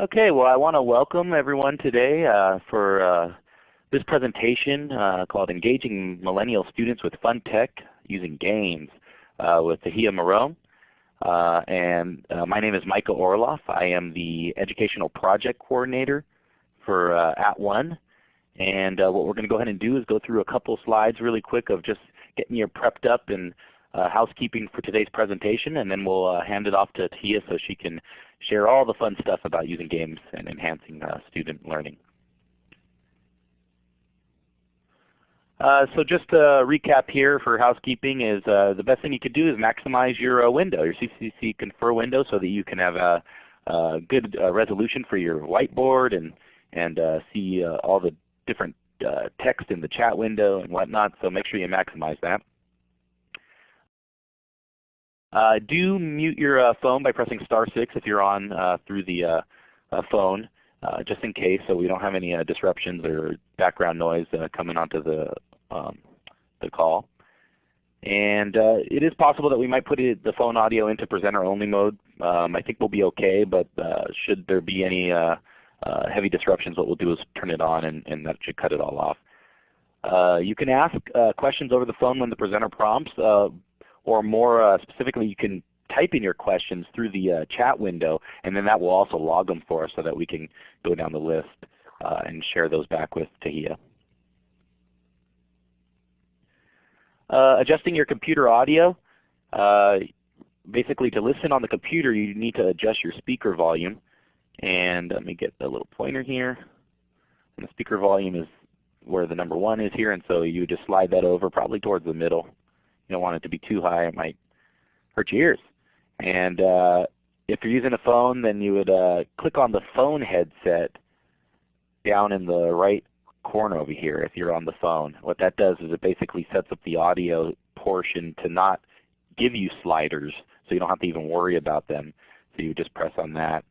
Okay, well I want to welcome everyone today uh, for uh, this presentation uh, called Engaging Millennial Students with Fun Tech Using Games uh, with Tahia Marome. Uh, and uh, my name is Michael Orloff. I am the Educational Project Coordinator for At @ONE. And what we're going to go ahead and do is go through a couple slides really quick of just getting you prepped up and uh, housekeeping for today's presentation, and then we'll uh, hand it off to Tia so she can share all the fun stuff about using games and enhancing uh, student learning. Uh, so just a recap here for housekeeping is uh, the best thing you could do is maximize your uh, window, your CCC Confer window so that you can have a, a good resolution for your whiteboard and, and see all the different text in the chat window and whatnot. So make sure you maximize that. Uh, do mute your uh, phone by pressing star 6 if you're on uh, through the uh, uh, phone, uh, just in case so we don't have any disruptions or background noise coming onto the, um, the call. And it is possible that we might put it, the phone audio into presenter only mode. Um, I think we'll be okay, but should there be any heavy disruptions, what we'll do is turn it on and, and that should cut it all off. Uh, you can ask uh, questions over the phone when the presenter prompts, uh, or more uh, specifically you can type in your questions through the uh, chat window and then that will also log them for us so that we can go down the list uh, and share those back with Tahia. Uh, adjusting your computer audio. Uh, basically to listen on the computer you need to adjust your speaker volume. And let me get the little pointer here. And the speaker volume is where the number one is here and so you just slide that over probably towards the middle. You don't want it to be too high. It might hurt your ears. And uh, if you're using a phone, then you would uh, click on the phone headset down in the right corner over here if you're on the phone. What that does is it basically sets up the audio portion to not give you sliders so you don't have to even worry about them. So you just press on that.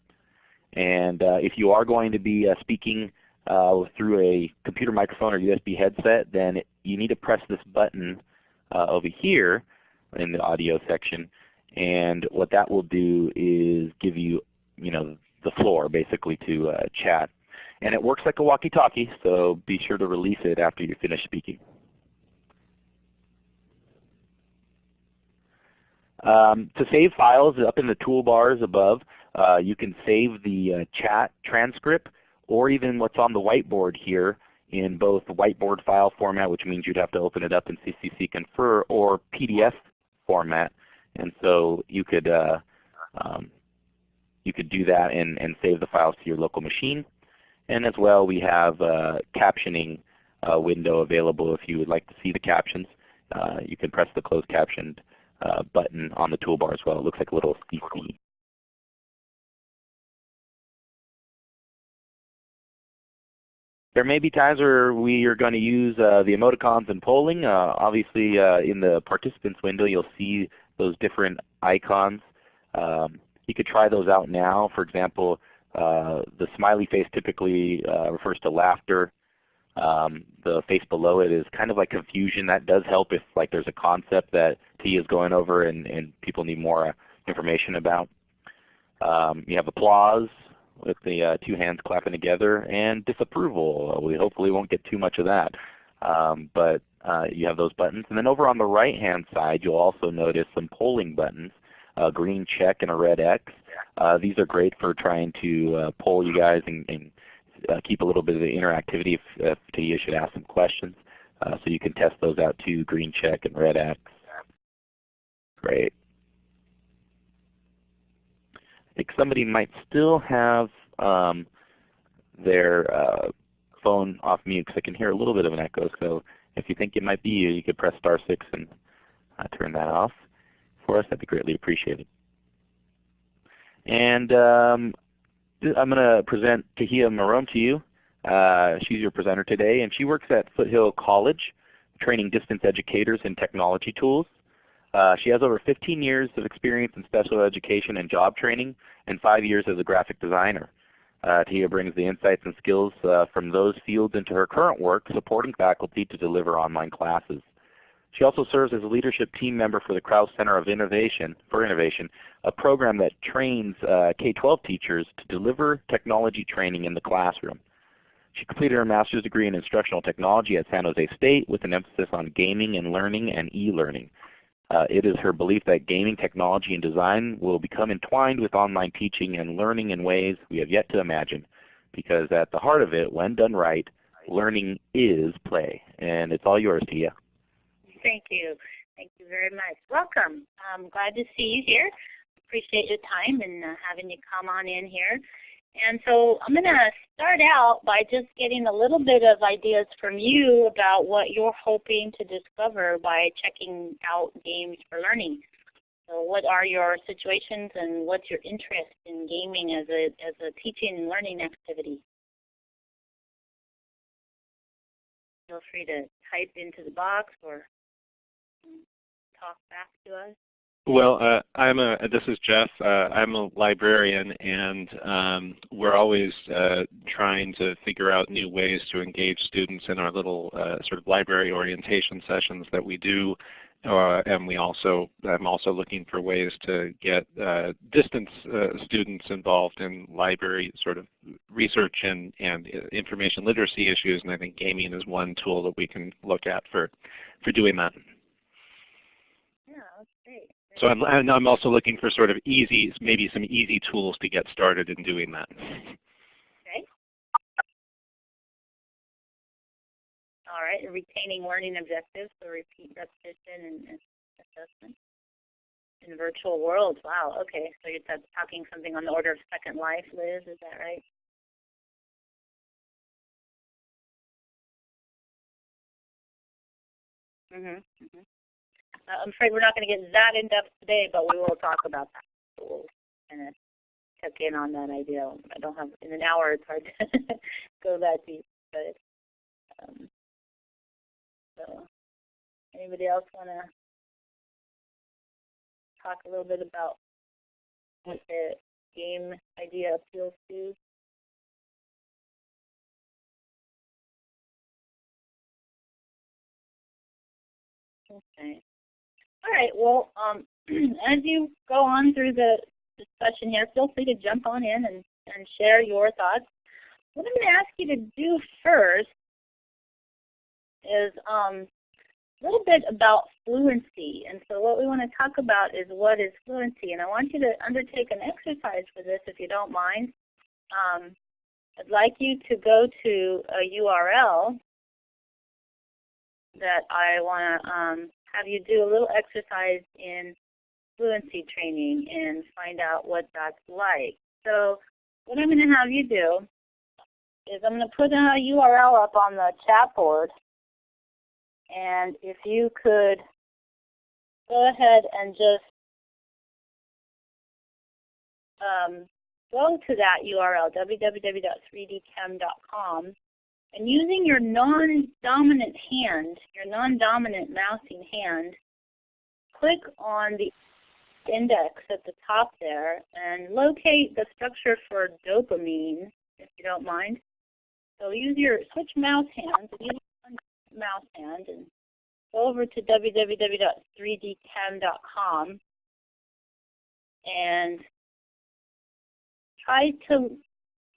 And uh, if you are going to be uh, speaking uh, through a computer microphone or USB headset, then it, you need to press this button over here in the audio section. And what that will do is give you, you know, the floor basically to uh, chat. And it works like a walkie-talkie, so be sure to release it after you finish speaking. Um, to save files up in the toolbars above, uh, you can save the uh, chat transcript or even what's on the whiteboard here in both whiteboard file format, which means you'd have to open it up in CCC Confer, or PDF format. And so you could uh, um, you could do that and, and save the files to your local machine. And as well, we have a captioning uh, window available if you would like to see the captions. Uh, you can press the closed captioned uh, button on the toolbar as well. It looks like a little CC There may be times where we are going to use uh, the emoticons and polling. Uh, obviously uh, in the participants window you'll see those different icons. Um, you could try those out now. For example, uh, the smiley face typically uh, refers to laughter. Um, the face below it is kind of like confusion. That does help if like there's a concept that T is going over and, and people need more uh, information about. Um, you have applause, with the uh, two hands clapping together, and disapproval. We hopefully won't get too much of that. Um, but uh, you have those buttons. And then over on the right hand side you'll also notice some polling buttons, a green check and a red X. Uh, these are great for trying to uh, poll you guys and, and uh, keep a little bit of the interactivity if, if you should ask some questions. Uh, so you can test those out too, green check and red X. Great think somebody might still have um, their uh, phone off mute because I can hear a little bit of an echo. So if you think it might be you, you could press star 6 and uh, turn that off for us. That would be greatly appreciated. And um, I'm going to present Tahia Marome to you. Uh, she's your presenter today, and she works at Foothill College, training distance educators in technology tools. Uh, she has over 15 years of experience in special education and job training and 5 years as a graphic designer. Uh, Tia brings the insights and skills uh, from those fields into her current work supporting faculty to deliver online classes. She also serves as a leadership team member for the Krause Center of Innovation for Innovation, a program that trains uh, K-12 teachers to deliver technology training in the classroom. She completed her master's degree in instructional technology at San Jose State with an emphasis on gaming and learning and e-learning. Uh, it is her belief that gaming technology and design will become entwined with online teaching and learning in ways we have yet to imagine. Because at the heart of it, when done right, learning is play. And it's all yours, Tia. Thank you. Thank you very much. Welcome. I'm glad to see you here. Appreciate your time and uh, having you come on in here. And so I'm going to start out by just getting a little bit of ideas from you about what you're hoping to discover by checking out games for learning. So what are your situations and what's your interest in gaming as a, as a teaching and learning activity? Feel free to type into the box or talk back to us. Well, uh, I'm a. This is Jeff. Uh, I'm a librarian, and um, we're always uh, trying to figure out new ways to engage students in our little uh, sort of library orientation sessions that we do. Uh, and we also, I'm also looking for ways to get uh, distance students involved in library sort of research and, and information literacy issues. And I think gaming is one tool that we can look at for, for doing that. Yeah, that's. So I'm, I'm also looking for sort of easy, maybe some easy tools to get started in doing that. Okay. All right, retaining learning objectives, so repeat, repetition, and assessment. In virtual worlds, wow, okay. So you're talking something on the order of Second Life, Liz, is that right? Mm-hmm. Mm -hmm. I'm afraid we're not going to get that in depth today, but we will talk about that. We'll kind of check in on that idea. I don't have in an hour. It's hard to go that deep, but um, so anybody else want to talk a little bit about what the game idea appeals to? Okay. All right. Well, um, as you go on through the discussion here, feel free to jump on in and, and share your thoughts. What I'm going to ask you to do first is um, a little bit about fluency. And so what we want to talk about is what is fluency. And I want you to undertake an exercise for this if you don't mind. Um, I'd like you to go to a URL that I want to um, have you do a little exercise in fluency training and find out what that's like. So what I'm going to have you do is I'm going to put a URL up on the chat board. And if you could go ahead and just um, go to that URL, www.3dchem.com, and using your non-dominant hand, your non-dominant mousing hand, click on the index at the top there and locate the structure for dopamine, if you don't mind. So use your switch mouse hands, use mouse hand and go over to www.3dchem.com and try to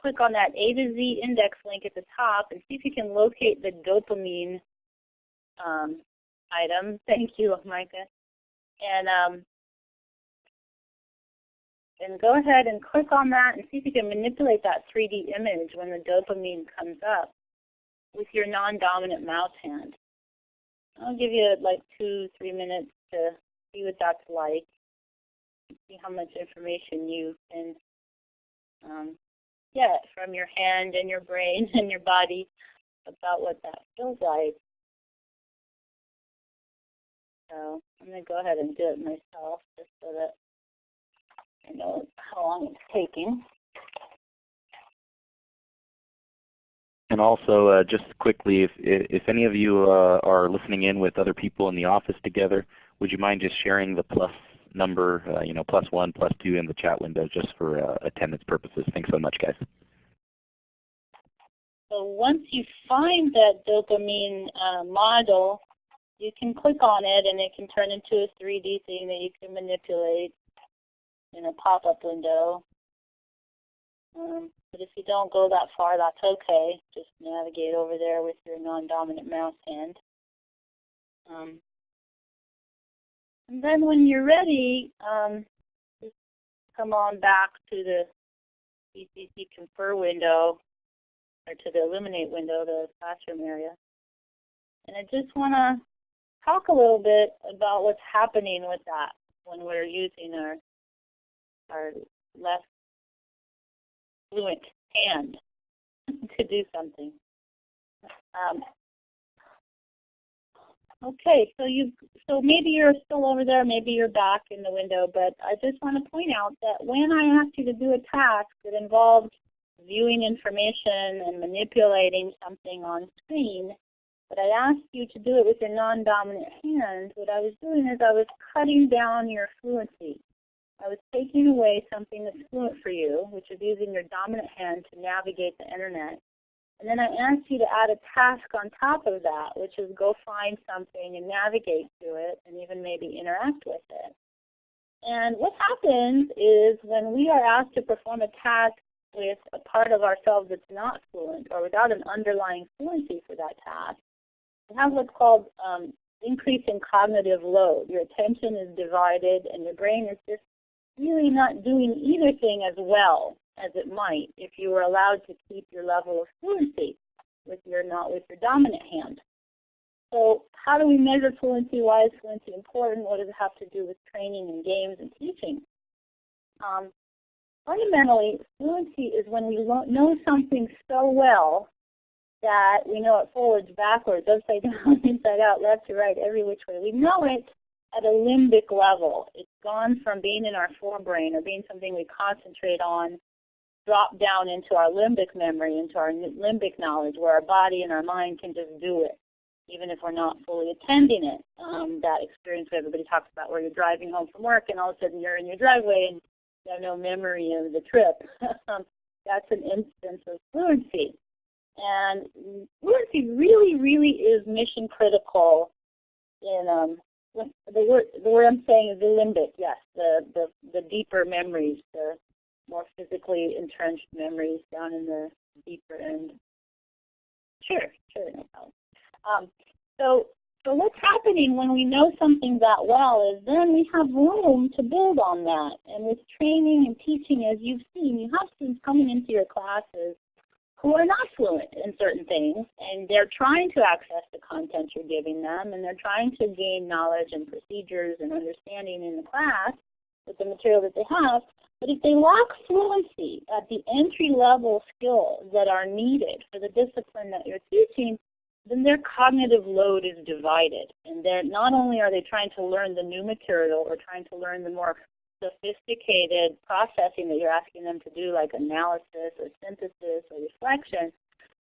click on that A to Z index link at the top and see if you can locate the dopamine um, item. Thank you, Micah. And um, and go ahead and click on that and see if you can manipulate that 3D image when the dopamine comes up with your non-dominant mouse hand. I'll give you like two, three minutes to see what that's like, see how much information you can um, get from your hand and your brain and your body about what that feels like. So I'm going to go ahead and do it myself just so that I know how long it's taking. And also, uh, just quickly, if, if any of you uh, are listening in with other people in the office together, would you mind just sharing the plus number, uh, you know, plus one, plus two in the chat window just for uh, attendance purposes. Thanks so much, guys. So once you find that dopamine uh, model, you can click on it and it can turn into a 3D thing that you can manipulate in a pop-up window. Um, but if you don't go that far, that's okay. Just navigate over there with your non-dominant mouse hand. Um, and then when you're ready, um, just come on back to the CCC Confer window, or to the Elluminate window, the classroom area. And I just want to talk a little bit about what's happening with that when we're using our, our less fluent hand to do something. Um, okay, so you so maybe you're still over there, maybe you're back in the window, but I just want to point out that when I asked you to do a task that involved viewing information and manipulating something on screen, but I asked you to do it with your non-dominant hand, what I was doing is I was cutting down your fluency. I was taking away something that's fluent for you, which is using your dominant hand to navigate the internet. And then I asked you to add a task on top of that, which is go find something and navigate to it and even maybe interact with it. And what happens is when we are asked to perform a task with a part of ourselves that's not fluent or without an underlying fluency for that task, we have what's called um, increase in cognitive load. Your attention is divided and your brain is just really not doing either thing as well as it might if you were allowed to keep your level of fluency with your not with your dominant hand. So how do we measure fluency? Why is fluency important? What does it have to do with training and games and teaching? Um, fundamentally, fluency is when we know something so well that we know it forwards, backwards, upside down, inside out, left to right, every which way. We know it at a limbic level. It's gone from being in our forebrain or being something we concentrate on, drop down into our limbic memory, into our limbic knowledge, where our body and our mind can just do it, even if we're not fully attending it. Um, that experience where everybody talks about where you're driving home from work and all of a sudden you're in your driveway and you have no memory of the trip. That's an instance of fluency. And fluency really, really is mission critical in um, the word the word I'm saying is the limbic, yes, the, the, the deeper memories, the more physically entrenched memories down in the deeper end. Sure, sure, no problem. Um, so, so what's happening when we know something that well is then we have room to build on that. And with training and teaching, as you've seen, you have students coming into your classes who are not fluent in certain things, and they're trying to access the content you're giving them, and they're trying to gain knowledge and procedures and understanding in the class with the material that they have. But if they lack fluency at the entry-level skills that are needed for the discipline that you're teaching, then their cognitive load is divided. And they're, not only are they trying to learn the new material or trying to learn the more sophisticated processing that you're asking them to do, like analysis or synthesis or reflection,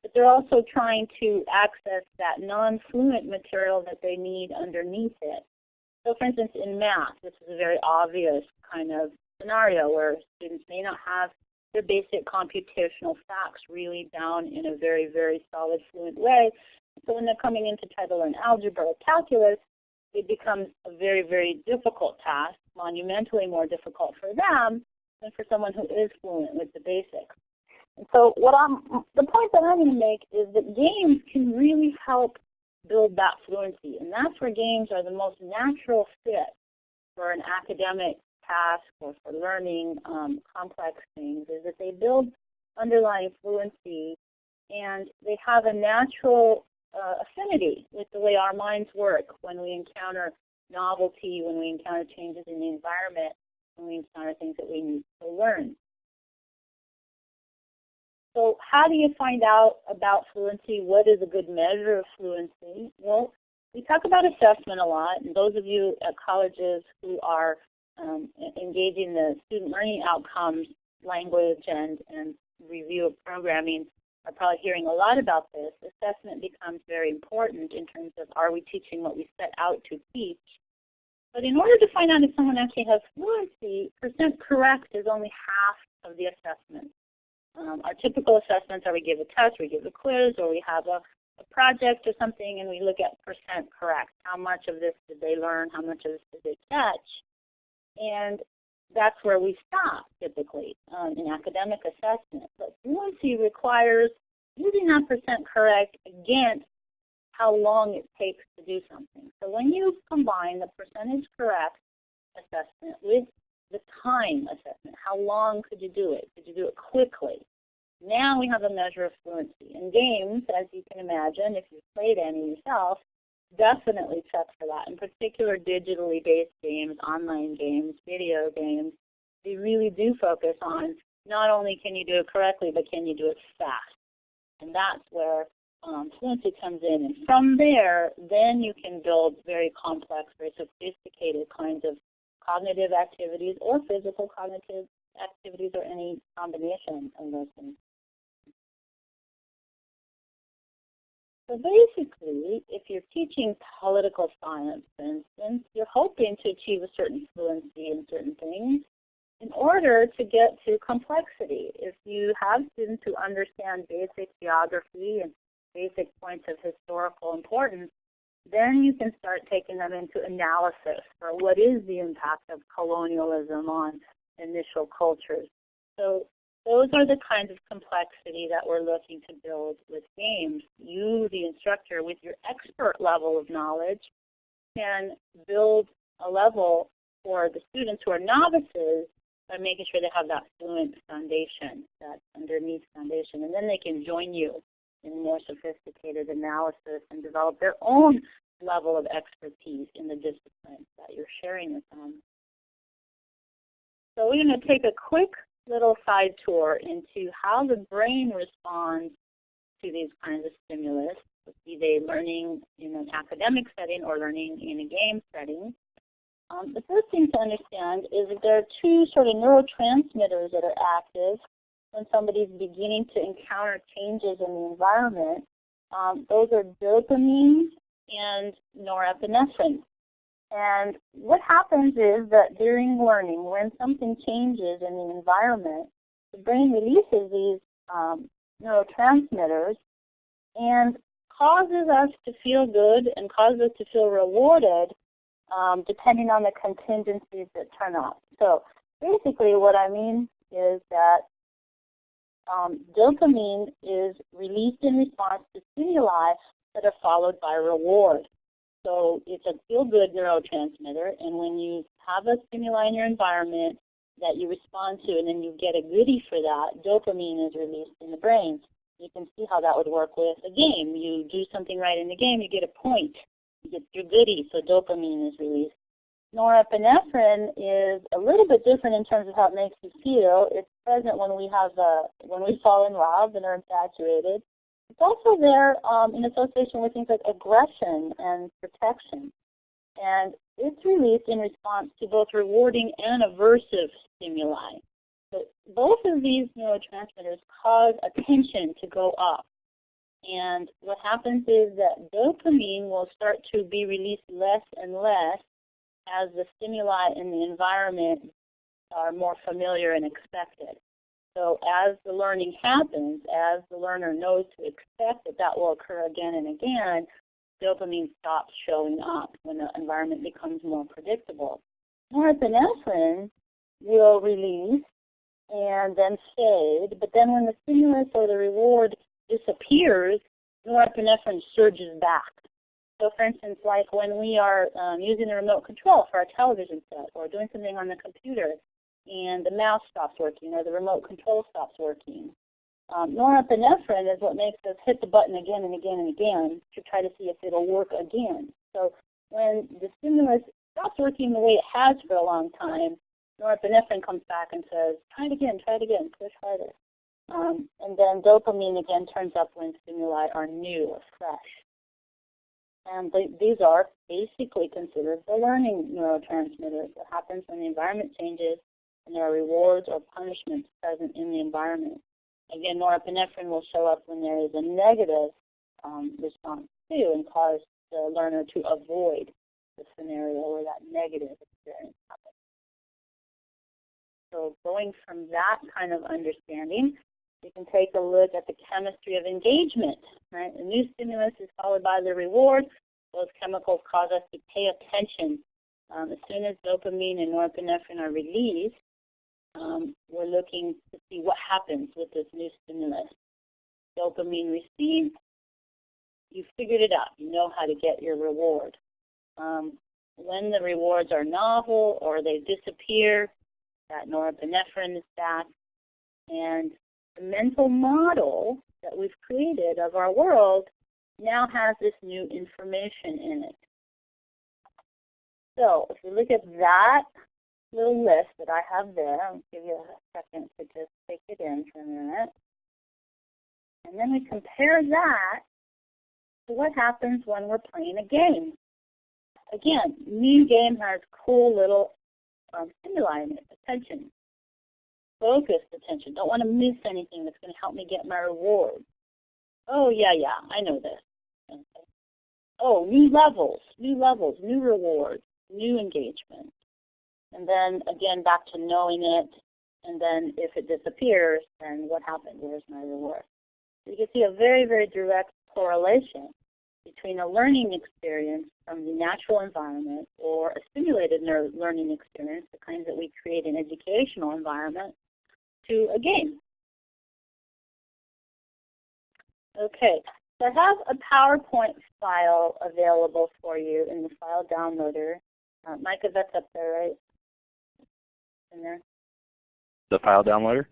but they're also trying to access that non-fluent material that they need underneath it. So for instance, in math, this is a very obvious kind of scenario where students may not have their basic computational facts really down in a very, very solid, fluent way. So when they're coming in to try to learn algebra or calculus, it becomes a very, very difficult task, monumentally more difficult for them than for someone who is fluent with the basics. And so what I'm, the point that I'm going to make is that games can really help build that fluency. And that's where games are the most natural fit for an academic task or for learning um, complex things, is that they build underlying fluency and they have a natural uh, affinity with the way our minds work when we encounter novelty, when we encounter changes in the environment, when we encounter things that we need to learn. So how do you find out about fluency? What is a good measure of fluency? Well, we talk about assessment a lot, and those of you at colleges who are um, engaging the student learning outcomes language and, and review of programming are probably hearing a lot about this, assessment becomes very important in terms of are we teaching what we set out to teach. But in order to find out if someone actually has fluency, percent correct is only half of the assessment. Um, our typical assessments are we give a test, we give a quiz, or we have a a project or something and we look at percent correct. How much of this did they learn? How much of this did they catch? And that's where we stop typically um, in academic assessment. But fluency requires using that percent correct against how long it takes to do something. So when you combine the percentage correct assessment with the time assessment, how long could you do it? Could you do it quickly? Now we have a measure of fluency. In games, as you can imagine, if you've played any yourself, definitely check for that. In particular, digitally based games, online games, video games, they really do focus on not only can you do it correctly, but can you do it fast. And that's where um, fluency comes in. And from there, then you can build very complex, very sophisticated kinds of cognitive activities or physical cognitive activities or any combination of those things. So basically, if you're teaching political science, for instance, you're hoping to achieve a certain fluency in certain things in order to get to complexity. If you have students who understand basic geography and basic points of historical importance, then you can start taking them into analysis for what is the impact of colonialism on initial cultures. So those are the kinds of complexity that we're looking to build with games. You, the instructor, with your expert level of knowledge, can build a level for the students who are novices by making sure they have that fluent foundation, that underneath foundation. And then they can join you in more sophisticated analysis and develop their own level of expertise in the discipline that you're sharing with them. So we're going to take a quick little side tour into how the brain responds to these kinds of stimulus, be they learning in an academic setting or learning in a game setting. Um, the first thing to understand is that there are two sort of neurotransmitters that are active when somebody's beginning to encounter changes in the environment. Um, those are dopamine and norepinephrine. And what happens is that during learning, when something changes in the environment, the brain releases these um, neurotransmitters and causes us to feel good and causes us to feel rewarded um, depending on the contingencies that turn up. So basically what I mean is that um, dopamine is released in response to stimuli that are followed by reward. So it's a feel-good neurotransmitter, and when you have a stimuli in your environment that you respond to and then you get a goodie for that, dopamine is released in the brain. You can see how that would work with a game. You do something right in the game, you get a point. You get your goodie, so dopamine is released. Norepinephrine is a little bit different in terms of how it makes you feel. It's present when we have a, when we fall in love and are infatuated. It's also there um, in association with things like aggression and protection. And it's released in response to both rewarding and aversive stimuli. So both of these neurotransmitters cause attention to go up. And what happens is that dopamine will start to be released less and less as the stimuli in the environment are more familiar and expected. So as the learning happens, as the learner knows to expect that that will occur again and again, dopamine stops showing up when the environment becomes more predictable. Norepinephrine will release and then fade, but then when the stimulus or the reward disappears, norepinephrine surges back. So for instance, like when we are um, using the remote control for our television set or doing something on the computer, and the mouse stops working or the remote control stops working. Um, norepinephrine is what makes us hit the button again and again and again to try to see if it'll work again. So when the stimulus stops working the way it has for a long time, norepinephrine comes back and says, try it again, try it again, push harder. Um, and then dopamine again turns up when stimuli are new or fresh. And these are basically considered the learning neurotransmitters. What happens when the environment changes and there are rewards or punishments present in the environment. Again, norepinephrine will show up when there is a negative um, response too and cause the learner to avoid the scenario where that negative experience happens. So going from that kind of understanding, We can take a look at the chemistry of engagement. Right? A new stimulus is followed by the reward. Those chemicals cause us to pay attention. Um, as soon as dopamine and norepinephrine are released, um, we're looking to see what happens with this new stimulus. Dopamine received, you figured it out. You know how to get your reward. Um, when the rewards are novel or they disappear, that norepinephrine is back. And the mental model that we've created of our world now has this new information in it. So if we look at that little list that I have there, I'll give you a second to just take it in for a minute. And then we compare that to what happens when we're playing a game. Again, new game has cool little um, stimuli in it, attention, focused attention. Don't want to miss anything that's going to help me get my reward. Oh, yeah, yeah, I know this. Okay. Oh, new levels, new levels, new rewards, new engagement. And then again, back to knowing it. And then if it disappears, then what happened? Where's my reward? So you can see a very, very direct correlation between a learning experience from the natural environment or a simulated learning experience, the kinds that we create in educational environment, to a game. Okay, so I have a PowerPoint file available for you in the file downloader. Uh, Micah, that's up there, right? In there? The file downloader?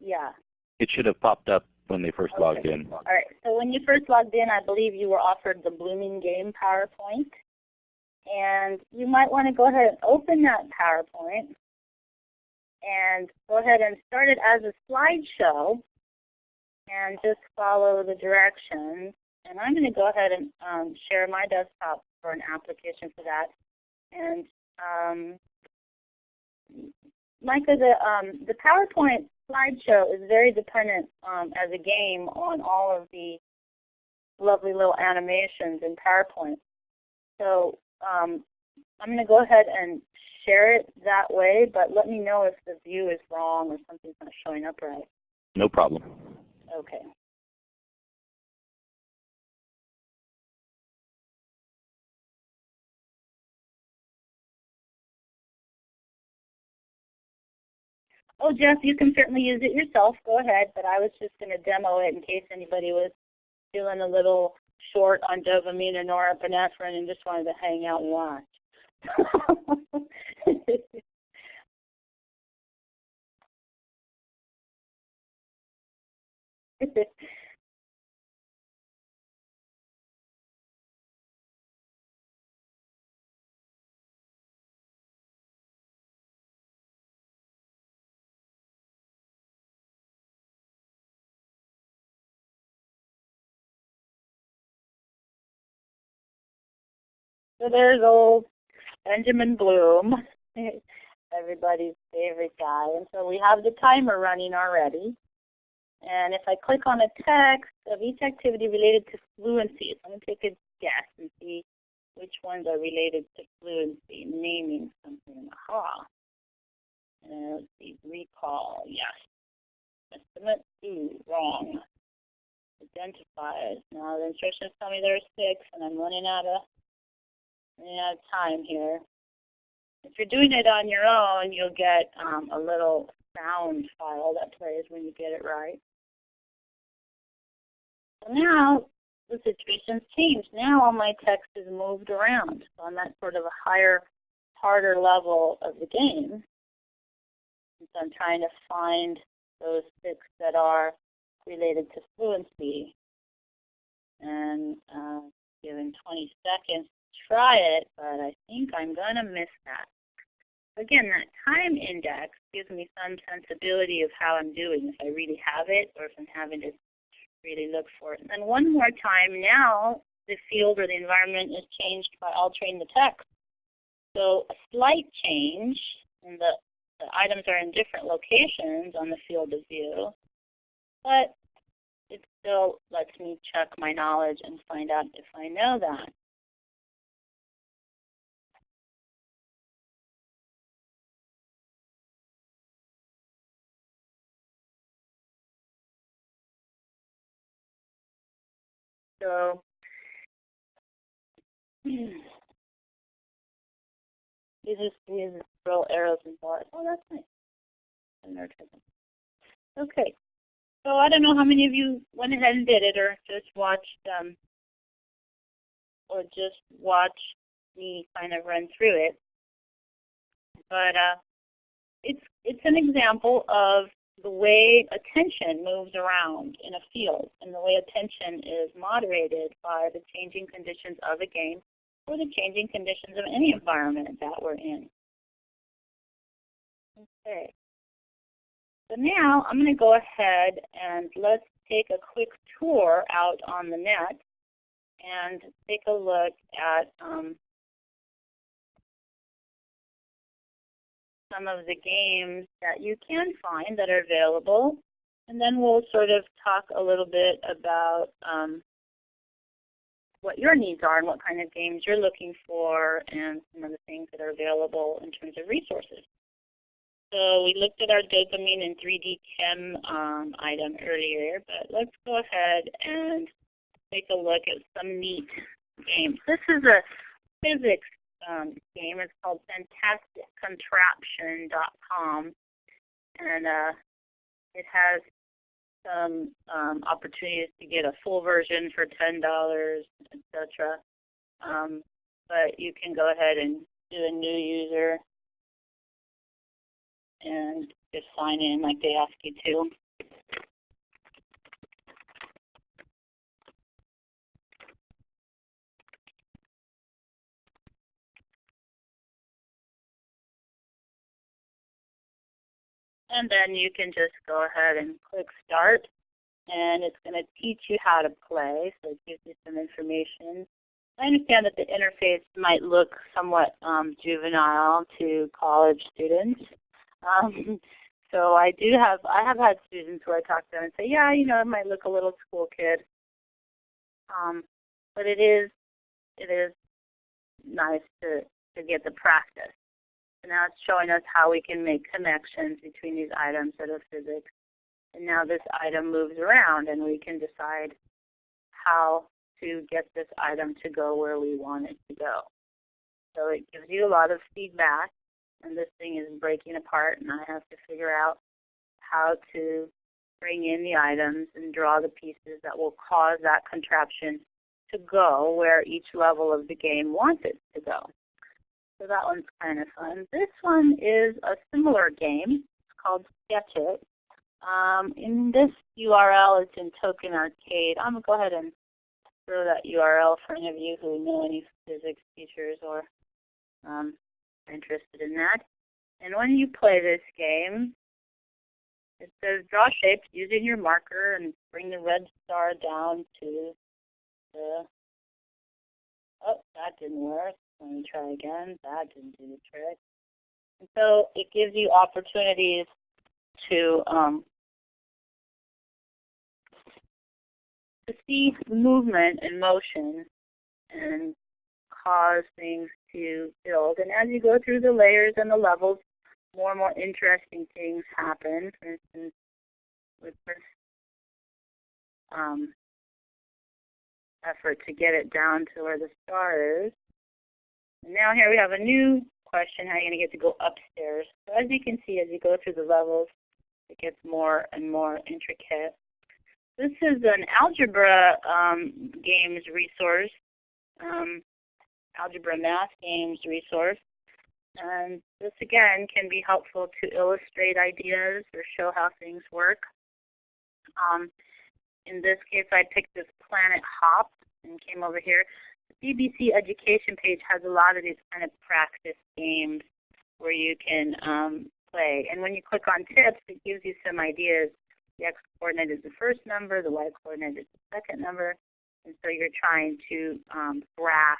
Yeah. It should have popped up when they first okay. logged in. All right. So when you first logged in, I believe you were offered the Blooming Game PowerPoint. And you might want to go ahead and open that PowerPoint and go ahead and start it as a slideshow and just follow the directions. And I'm going to go ahead and um, share my desktop for an application for that. And um, Micah, the, um, the PowerPoint slideshow is very dependent um, as a game on all of the lovely little animations in PowerPoint. So um, I'm going to go ahead and share it that way, but let me know if the view is wrong or something's not showing up right. No problem. Okay. Oh, Jeff, you can certainly use it yourself. Go ahead. But I was just going to demo it in case anybody was feeling a little short on dopamine or norepinephrine and just wanted to hang out and watch. So there's old Benjamin Bloom, everybody's favorite guy. And so we have the timer running already. And if I click on a text of each activity related to fluency, so I'm going to take a guess and see which ones are related to fluency, naming something. Aha. And let's see, recall, yes. Estimate, ooh, wrong. Identifiers. Now the instructions tell me there are six, and I'm running out of running of time here. If you're doing it on your own, you'll get um, a little sound file that plays when you get it right. So now the situation's changed. Now all my text is moved around. So I'm at sort of a higher, harder level of the game. And so I'm trying to find those six that are related to fluency. And uh, given 20 seconds try it, but I think I'm going to miss that. Again, that time index gives me some sensibility of how I'm doing, if I really have it or if I'm having to really look for it. And then one more time, now the field or the environment is changed by altering the text. So a slight change, and the, the items are in different locations on the field of view, but it still lets me check my knowledge and find out if I know that. So these are these little arrows and bars. Oh, that's nice. Okay. So I don't know how many of you went ahead and did it or just watched um, or just watched me kind of run through it. But uh, it's it's an example of the way attention moves around in a field and the way attention is moderated by the changing conditions of a game or the changing conditions of any environment that we're in. Okay. So now I'm going to go ahead and let's take a quick tour out on the net and take a look at um, some of the games that you can find that are available. And then we'll sort of talk a little bit about um, what your needs are and what kind of games you're looking for and some of the things that are available in terms of resources. So we looked at our dopamine and 3D Chem um, item earlier, but let's go ahead and take a look at some neat games. This is a physics um, game. It's called FantasticContraption.com, and uh, it has some um, opportunities to get a full version for ten dollars, etc. Um, but you can go ahead and do a new user and just sign in like they ask you to. And then you can just go ahead and click Start. And it's going to teach you how to play, so it gives you some information. I understand that the interface might look somewhat um, juvenile to college students. Um, so I do have, I have had students where I talk to and say, yeah, you know, it might look a little school kid. Um, but it is, it is nice to, to get the practice. So now it's showing us how we can make connections between these items that are physics. And now this item moves around and we can decide how to get this item to go where we want it to go. So it gives you a lot of feedback and this thing is breaking apart and I have to figure out how to bring in the items and draw the pieces that will cause that contraption to go where each level of the game wants it to go. So that one's kind of fun. This one is a similar game. It's called Sketch It. Um, in this URL, it's in Token Arcade. I'm going to go ahead and throw that URL for any of you who know any physics teachers or um, are interested in that. And when you play this game, it says draw shapes using your marker and bring the red star down to the, oh, that didn't work. Let me try again. That didn't do the trick. And so it gives you opportunities to um, to see movement and motion and cause things to build. And as you go through the layers and the levels, more and more interesting things happen. For instance, with this um, effort to get it down to where the star is, now here we have a new question, how are you going to get to go upstairs? So as you can see, as you go through the levels, it gets more and more intricate. This is an algebra um, games resource, um, algebra math games resource. And this again can be helpful to illustrate ideas or show how things work. Um, in this case, I picked this Planet Hop and came over here. BBC education page has a lot of these kind of practice games where you can um, play. And when you click on tips, it gives you some ideas. The x coordinate is the first number, the y coordinate is the second number. And so you're trying to um, graph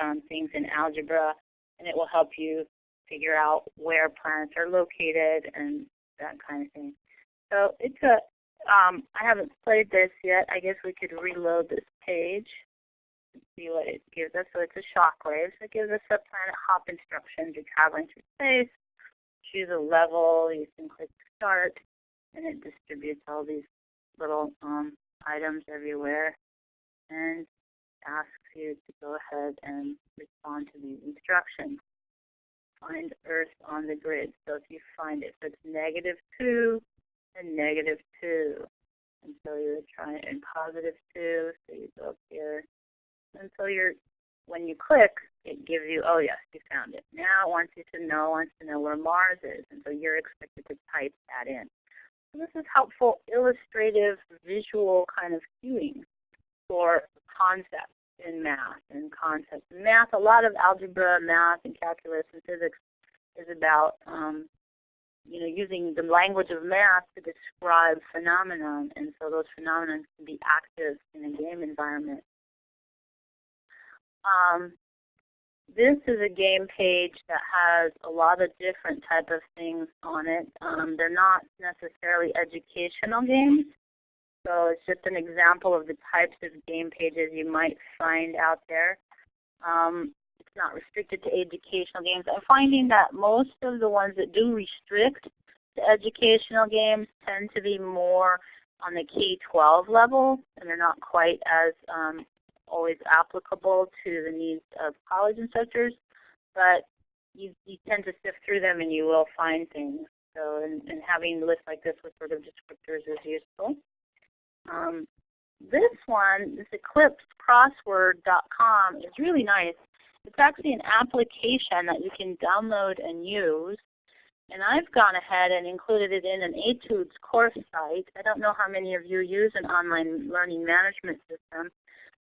um, things in algebra, and it will help you figure out where planets are located and that kind of thing. So it's a, um, I haven't played this yet. I guess we could reload this page see what it gives us. So it's a shockwave. So it gives us a planet hop instructions. You're traveling through space. Choose a level. You can click start, and it distributes all these little um, items everywhere. and asks you to go ahead and respond to these instructions. Find Earth on the grid. So if you find it, so it's negative 2 and negative 2. And so you're trying in positive 2, so you go up here. And so you're, when you click, it gives you, oh yes, you found it. Now it wants you to know, wants to know where Mars is. And so you're expected to type that in. So this is helpful illustrative visual kind of cueing for concepts in math and concepts. In math, a lot of algebra, math, and calculus and physics is about um, you know, using the language of math to describe phenomenon, and so those phenomena can be active in a game environment. Um, this is a game page that has a lot of different type of things on it. Um, they're not necessarily educational games, so it's just an example of the types of game pages you might find out there. Um, it's not restricted to educational games. I'm finding that most of the ones that do restrict to educational games tend to be more on the K-12 level, and they're not quite as um, always applicable to the needs of college instructors. But you, you tend to sift through them and you will find things. So and, and having lists like this with sort of descriptors is useful. Um, this one, this eclipsecrossword.com is really nice. It's actually an application that you can download and use. And I've gone ahead and included it in an Etudes course site. I don't know how many of you use an online learning management system.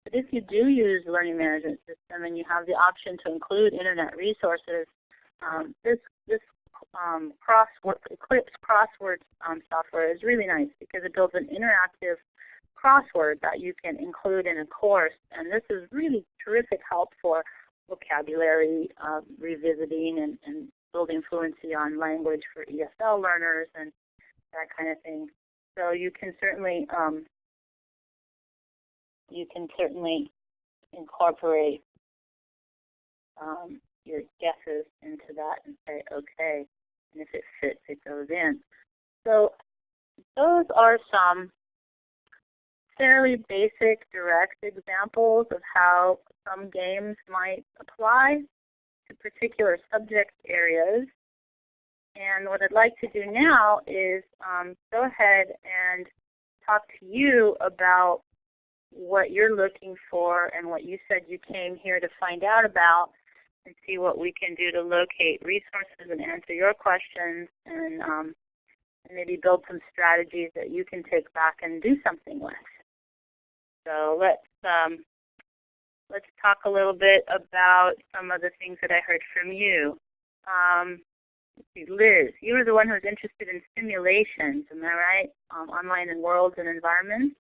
But if you do use learning management system and you have the option to include internet resources, um, this, this um, crossword, Eclipse crossword um, software is really nice because it builds an interactive crossword that you can include in a course. And this is really terrific help for vocabulary uh, revisiting and, and building fluency on language for ESL learners and that kind of thing. So you can certainly um, you can certainly incorporate um, your guesses into that and say okay, and if it fits, it goes in. So those are some fairly basic, direct examples of how some games might apply to particular subject areas. And what I'd like to do now is um, go ahead and talk to you about what you're looking for and what you said you came here to find out about and see what we can do to locate resources and answer your questions and, um, and maybe build some strategies that you can take back and do something with. So let's um, let's talk a little bit about some of the things that I heard from you. Um, Liz, you were the one who was interested in simulations, am I right? Um, online and worlds and environments.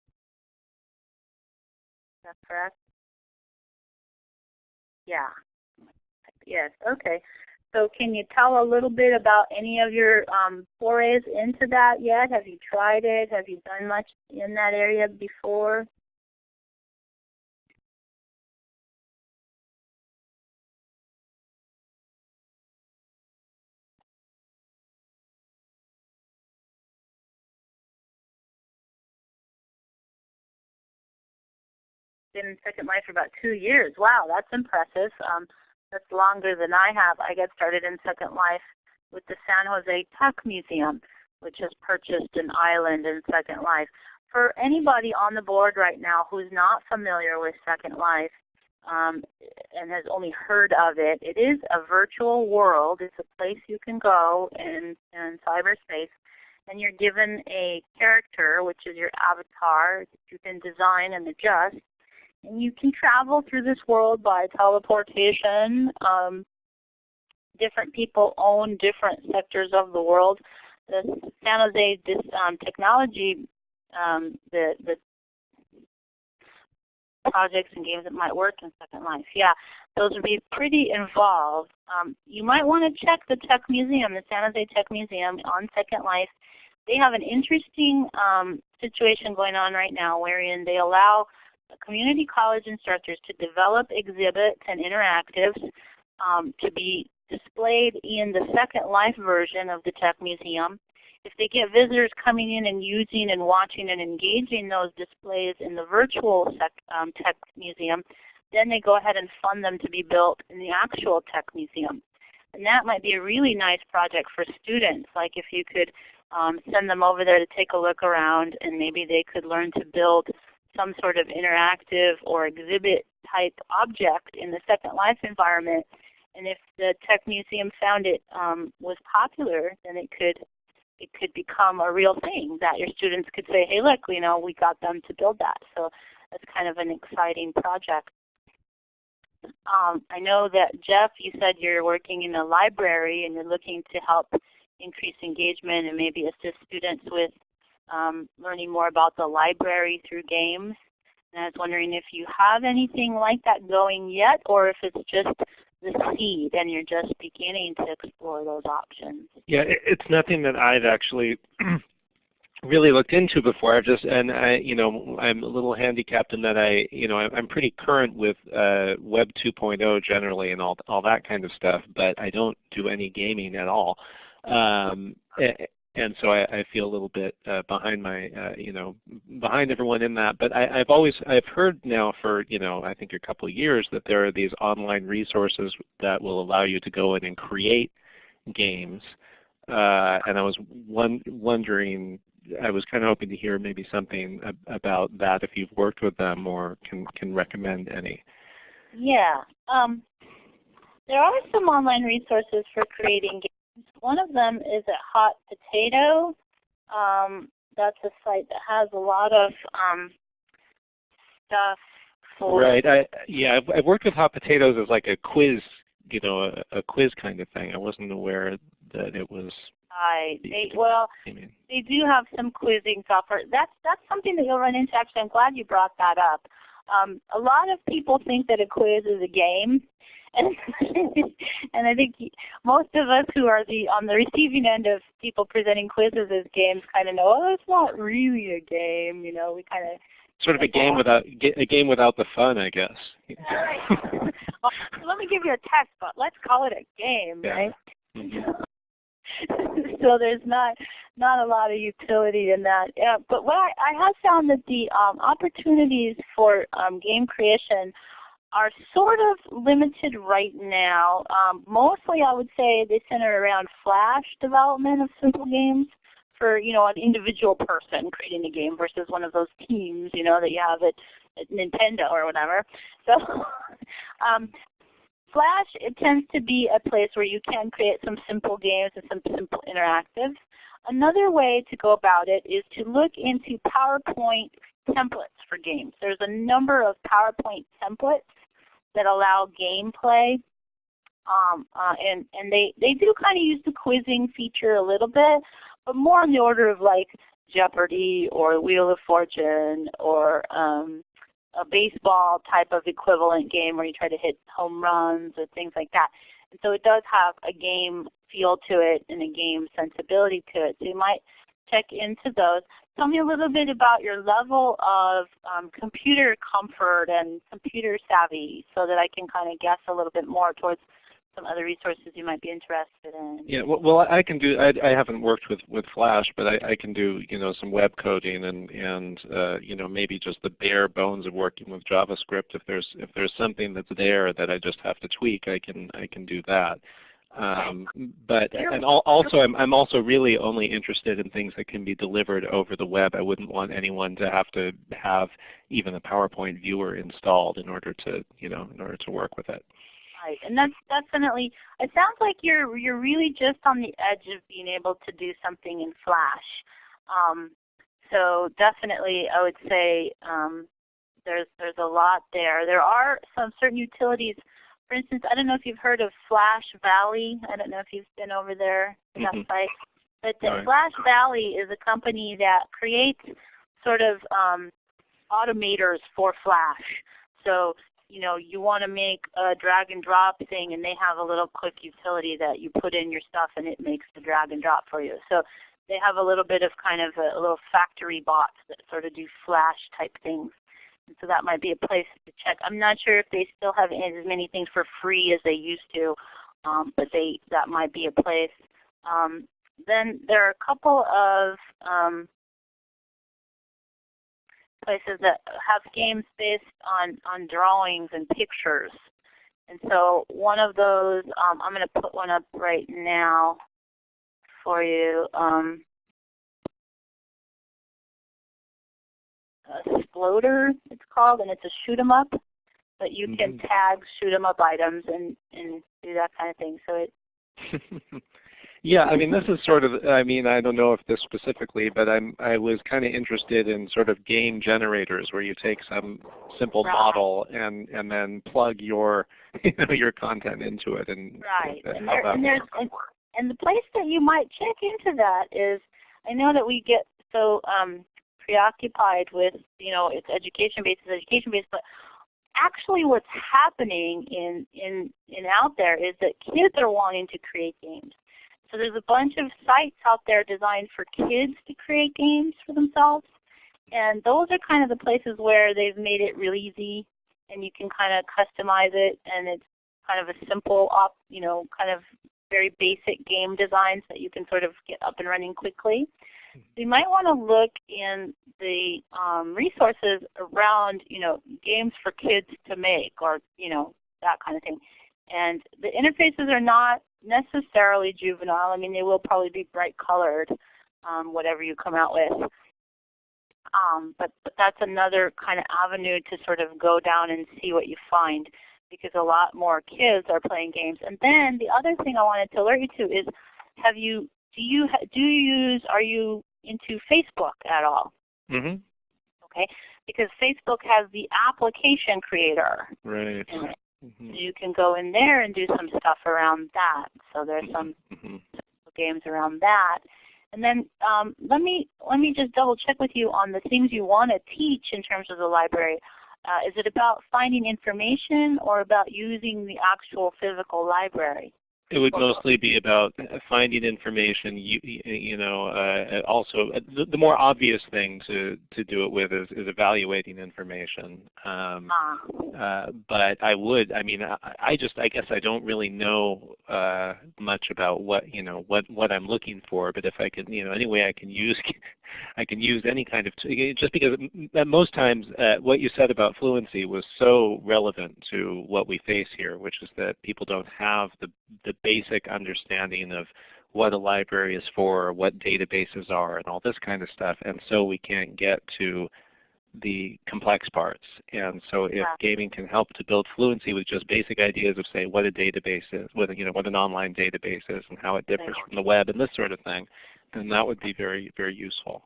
That correct? Yeah. Yes, okay. So can you tell a little bit about any of your um, forays into that yet? Have you tried it? Have you done much in that area before? Been in Second Life for about two years. Wow, that's impressive. Um, that's longer than I have. I got started in Second Life with the San Jose Tech Museum, which has purchased an island in Second Life. For anybody on the board right now who's not familiar with Second Life um, and has only heard of it, it is a virtual world. It's a place you can go in, in cyberspace and you're given a character, which is your avatar that you can design and adjust. You can travel through this world by teleportation. Um, different people own different sectors of the world. The San Jose this, um, technology, um, the, the projects and games that might work in Second Life. Yeah, those would be pretty involved. Um, you might want to check the Tech Museum, the San Jose Tech Museum on Second Life. They have an interesting um, situation going on right now wherein they allow community college instructors to develop exhibits and interactives um, to be displayed in the Second Life version of the Tech Museum. if they get visitors coming in and using and watching and engaging those displays in the virtual sec, um, tech museum, then they go ahead and fund them to be built in the actual tech museum. And that might be a really nice project for students. Like if you could um, send them over there to take a look around and maybe they could learn to build some sort of interactive or exhibit type object in the Second Life environment. And if the Tech Museum found it um, was popular, then it could it could become a real thing that your students could say, hey look, you know, we got them to build that. So that's kind of an exciting project. Um, I know that Jeff, you said you're working in a library and you're looking to help increase engagement and maybe assist students with um, learning more about the library through games. And I was wondering if you have anything like that going yet or if it's just the seed and you're just beginning to explore those options. Yeah, it's nothing that I've actually really looked into before. I've just and I, you know, I'm a little handicapped in that I, you know, I'm pretty current with uh, Web 2.0 generally and all all that kind of stuff, but I don't do any gaming at all. Um, and so I, I, feel a little bit uh, behind my, uh, you know, behind everyone in that. But I, have always, I've heard now for, you know, I think a couple of years that there are these online resources that will allow you to go in and create games. Uh, and I was one, wondering, I was kind of hoping to hear maybe something about that if you've worked with them or can can recommend any. Yeah, um, there are some online resources for creating games. One of them is at Hot Potato. Um, that's a site that has a lot of um, stuff for. Right. I, yeah, I've, I've, worked with Hot Potatoes as like a quiz, you know, a, a quiz kind of thing. I wasn't aware that it was. Right. They, well, they do have some quizzing software. That's that's something that you'll run into. Actually, I'm glad you brought that up. Um, a lot of people think that a quiz is a game, and and I think most of us who are the on the receiving end of people presenting quizzes as games kind of know, oh, it's not really a game. You know, we kind of sort of a game without a game without the fun, I guess. Right. well, let me give you a test, but let's call it a game, yeah. right? Mm -hmm. so there's not not a lot of utility in that. Yeah, but what I, I have found that the um, opportunities for um, game creation are sort of limited right now. Um, mostly I would say they center around Flash development of simple games for you know an individual person creating a game versus one of those teams you know that you have at, at Nintendo or whatever. So um, Flash, it tends to be a place where you can create some simple games and some simple interactive. Another way to go about it is to look into PowerPoint templates for games. There's a number of PowerPoint templates that allow gameplay. Um, uh, and and they, they do kind of use the quizzing feature a little bit, but more on the order of like Jeopardy or Wheel of Fortune or um, a baseball type of equivalent game where you try to hit home runs or things like that. And so it does have a game feel to it and a game sensibility to it. So you might check into those. Tell me a little bit about your level of um, computer comfort and computer savvy so that I can kind of guess a little bit more towards some other resources you might be interested in. Yeah, well, well I can do. I, I haven't worked with with Flash, but I, I can do you know some web coding and and uh, you know maybe just the bare bones of working with JavaScript. If there's if there's something that's there that I just have to tweak, I can I can do that. Um, but and also I'm, I'm also really only interested in things that can be delivered over the web. I wouldn't want anyone to have to have even a PowerPoint viewer installed in order to you know in order to work with it. Right, and that's definitely. It sounds like you're you're really just on the edge of being able to do something in Flash. Um, so definitely, I would say um, there's there's a lot there. There are some certain utilities. For instance, I don't know if you've heard of Flash Valley. I don't know if you've been over there to that site. But the right. Flash Valley is a company that creates sort of um, automators for Flash. So you know, you want to make a drag and drop thing and they have a little quick utility that you put in your stuff and it makes the drag and drop for you. So they have a little bit of kind of a, a little factory bots that sort of do flash type things. So that might be a place to check. I'm not sure if they still have as many things for free as they used to, um, but they that might be a place. Um, then there are a couple of um, places that have games based on, on drawings and pictures. And so one of those, um, I'm going to put one up right now for you. Um, Sploder, it's called, and it's a shoot 'em up. But you can mm -hmm. tag shoot 'em up items and, and do that kind of thing. So it Yeah, I mean, this is sort of, I mean, I don't know if this specifically, but I'm, I was kind of interested in sort of game generators where you take some simple right. model and, and then plug your, you know, your content into it. And, right. And, there, and, there's, and, and the place that you might check into that is, I know that we get so um, preoccupied with, you know, it's education-based, it's education-based, but actually what's happening in, in, in out there is that kids are wanting to create games. So there's a bunch of sites out there designed for kids to create games for themselves. And those are kind of the places where they've made it real easy and you can kind of customize it and it's kind of a simple, op, you know, kind of very basic game designs that you can sort of get up and running quickly. You might want to look in the um, resources around, you know, games for kids to make or, you know, that kind of thing. And the interfaces are not necessarily juvenile. I mean, they will probably be bright colored, um, whatever you come out with. Um, but, but that's another kind of avenue to sort of go down and see what you find because a lot more kids are playing games. And then the other thing I wanted to alert you to is, have you do you do you use are you into Facebook at all? Mm -hmm. Okay, because Facebook has the application creator. Right. Mm -hmm. So you can go in there and do some stuff around that. So there's some mm -hmm. games around that. And then um, let me let me just double check with you on the things you want to teach in terms of the library. Uh, is it about finding information or about using the actual physical library? It would mostly be about finding information. You, you know, uh, also the, the, more obvious thing to to do it with is, is evaluating information. Um, ah. uh, but I would, I mean, I, I, just, I guess, I don't really know uh, much about what you know what what I'm looking for. But if I can, you know, any way I can use, I can use any kind of just because most times uh, what you said about fluency was so relevant to what we face here, which is that people don't have the the basic understanding of what a library is for, what databases are, and all this kind of stuff. And so we can't get to the complex parts. And so if yeah. gaming can help to build fluency with just basic ideas of say what a database is, what, you know, what an online database is and how it differs from the web and this sort of thing, then that would be very, very useful.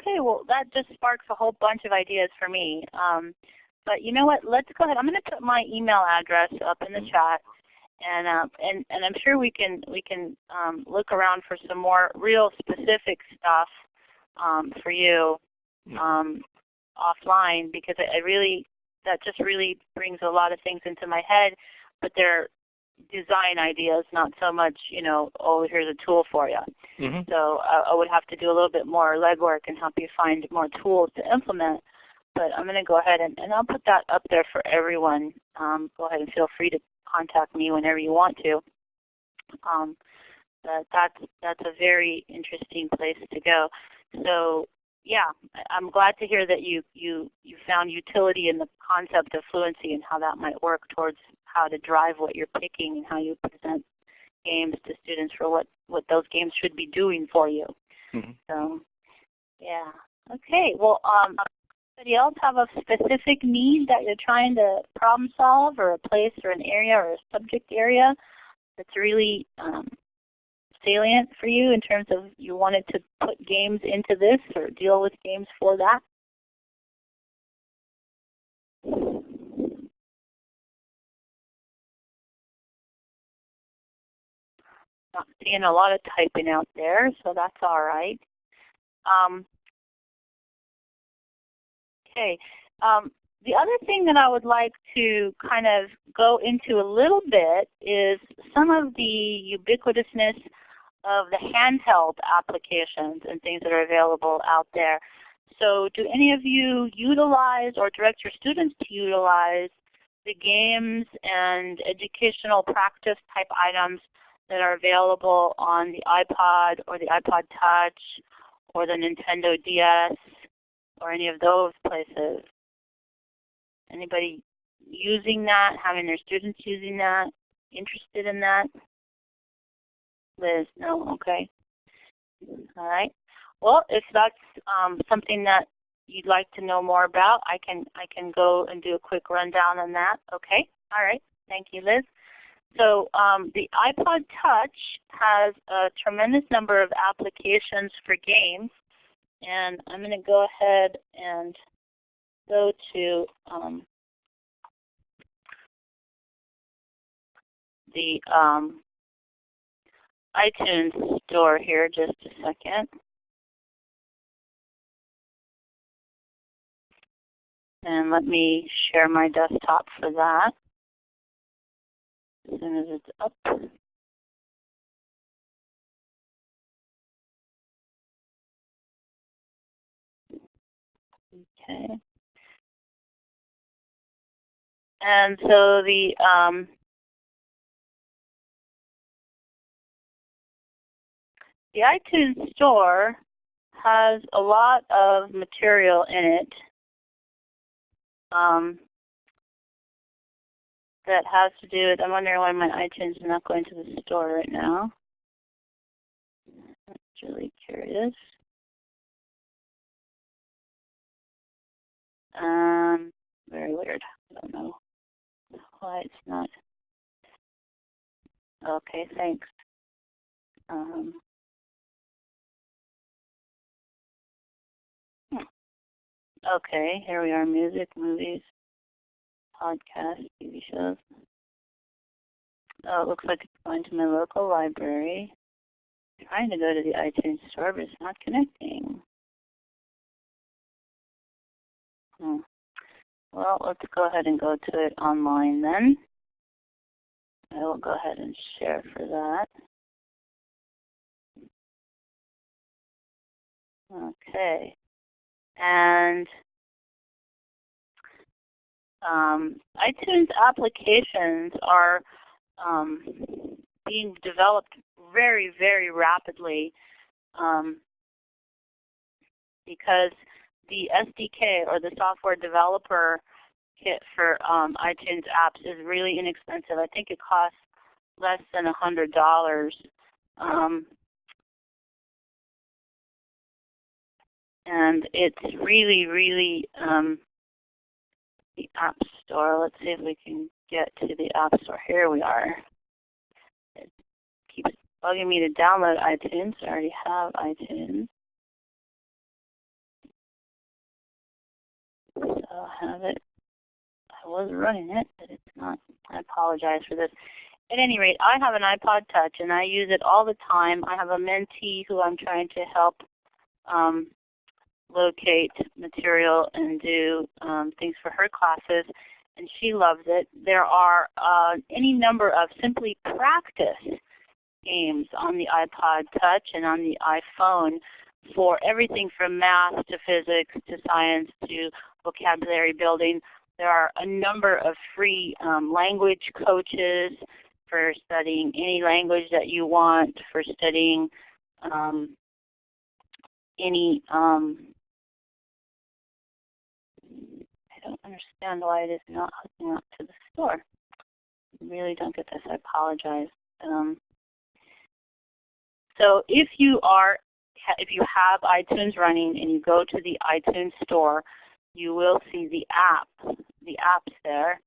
Okay, well that just sparks a whole bunch of ideas for me. Um, but you know what, let's go ahead. I'm going to put my email address up in the mm -hmm. chat and uh, and and I'm sure we can we can um, look around for some more real specific stuff um, for you um, offline because I, I really that just really brings a lot of things into my head, but they're design ideas, not so much you know oh here's a tool for you. Mm -hmm. So uh, I would have to do a little bit more legwork and help you find more tools to implement. But I'm going to go ahead and, and I'll put that up there for everyone. Um, go ahead and feel free to contact me whenever you want to. Um, but that's that's a very interesting place to go. So yeah, I'm glad to hear that you you you found utility in the concept of fluency and how that might work towards how to drive what you're picking and how you present games to students for what what those games should be doing for you. Mm -hmm. So yeah. Okay. Well, um, Anybody else have a specific need that you're trying to problem solve or a place or an area or a subject area that's really um, salient for you in terms of you wanted to put games into this or deal with games for that? Not seeing a lot of typing out there, so that's all right. Um, Okay. Um, the other thing that I would like to kind of go into a little bit is some of the ubiquitousness of the handheld applications and things that are available out there. So do any of you utilize or direct your students to utilize the games and educational practice type items that are available on the iPod or the iPod Touch or the Nintendo DS or any of those places? Anybody using that, having their students using that, interested in that? Liz, no, okay. All right. Well, if that's um, something that you'd like to know more about, I can I can go and do a quick rundown on that. Okay. All right. Thank you, Liz. So um, the iPod Touch has a tremendous number of applications for games. And I'm going to go ahead and go to um, the um, iTunes store here just a second. And let me share my desktop for that as soon as it's up. Okay. And so the um, the iTunes store has a lot of material in it um, that has to do with, I'm wondering why my iTunes is not going to the store right now. I'm really curious. Um, very weird. I don't know why it's not. Okay, thanks. Um, hmm. Okay, here we are, music, movies, podcasts, TV shows. Oh, it looks like it's going to my local library. I'm trying to go to the iTunes store, but it's not connecting. Hmm. Well, let's go ahead and go to it online then. I will go ahead and share for that. Okay. And um, iTunes applications are um, being developed very, very rapidly um, because the SDK or the software developer kit for um, iTunes apps is really inexpensive. I think it costs less than a hundred dollars. Um, and it's really, really um, the App Store. Let's see if we can get to the App Store. Here we are. It keeps bugging me to download iTunes. I already have iTunes. So I have it. I was running it, but it's not. I apologize for this. At any rate, I have an iPod Touch and I use it all the time. I have a mentee who I'm trying to help um, locate material and do um, things for her classes, and she loves it. There are uh, any number of simply practice games on the iPod Touch and on the iPhone for everything from math to physics to science to vocabulary building. There are a number of free um, language coaches for studying any language that you want, for studying um, any, um, I don't understand why it is not hooking up to the store. I really don't get this, I apologize. Um, so if you are if you have iTunes running and you go to the iTunes store, you will see the app, the apps there.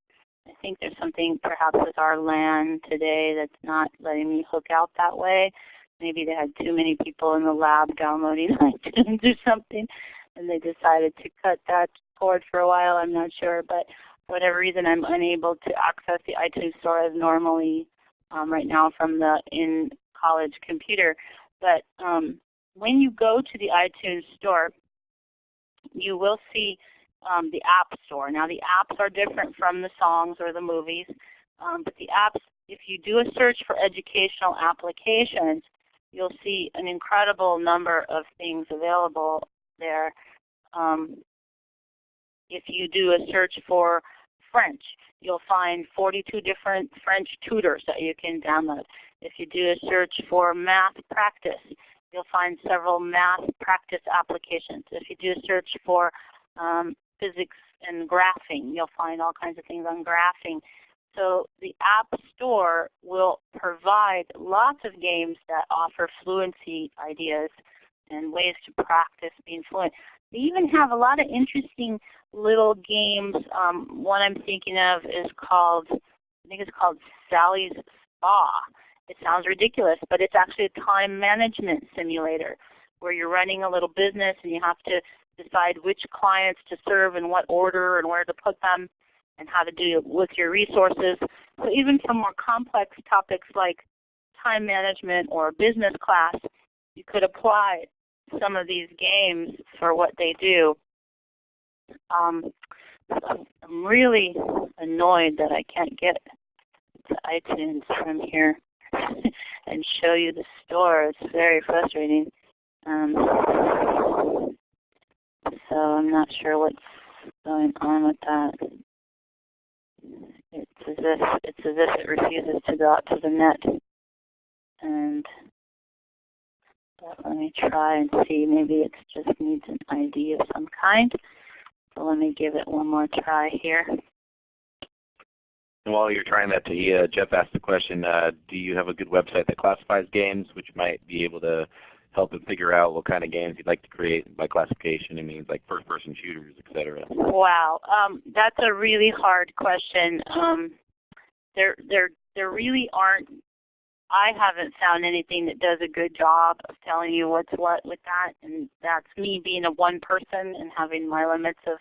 I think there's something perhaps with our LAN today that's not letting me hook out that way. Maybe they had too many people in the lab downloading iTunes or something, and they decided to cut that cord for a while. I'm not sure, but for whatever reason, I'm unable to access the iTunes store as normally um, right now from the in-college computer. But um, when you go to the iTunes store, you will see um, the App Store. Now the apps are different from the songs or the movies, um, but the apps, if you do a search for educational applications, you'll see an incredible number of things available there. Um, if you do a search for French, you'll find 42 different French tutors that you can download. If you do a search for math practice, you'll find several math practice applications. If you do a search for um, physics and graphing, you'll find all kinds of things on graphing. So the App Store will provide lots of games that offer fluency ideas and ways to practice being fluent. They even have a lot of interesting little games. Um, one I'm thinking of is called, I think it's called Sally's Spa. It sounds ridiculous, but it's actually a time management simulator where you're running a little business and you have to decide which clients to serve in what order and where to put them and how to do it with your resources. So even for more complex topics like time management or business class, you could apply some of these games for what they do. Um, I'm really annoyed that I can't get to iTunes from here and show you the store. It's very frustrating. Um, so I'm not sure what's going on with that. It's as if it's as if it refuses to go out to the net. And but let me try and see. Maybe it just needs an ID of some kind. So let me give it one more try here. And while you're trying that, Tahia, Jeff asked the question, uh, do you have a good website that classifies games, which might be able to help him figure out what kind of games you'd like to create by classification. It means like first-person shooters, etc. Wow, um, that's a really hard question. Um, there, there, there really aren't. I haven't found anything that does a good job of telling you what's what with that, and that's me being a one person and having my limits of,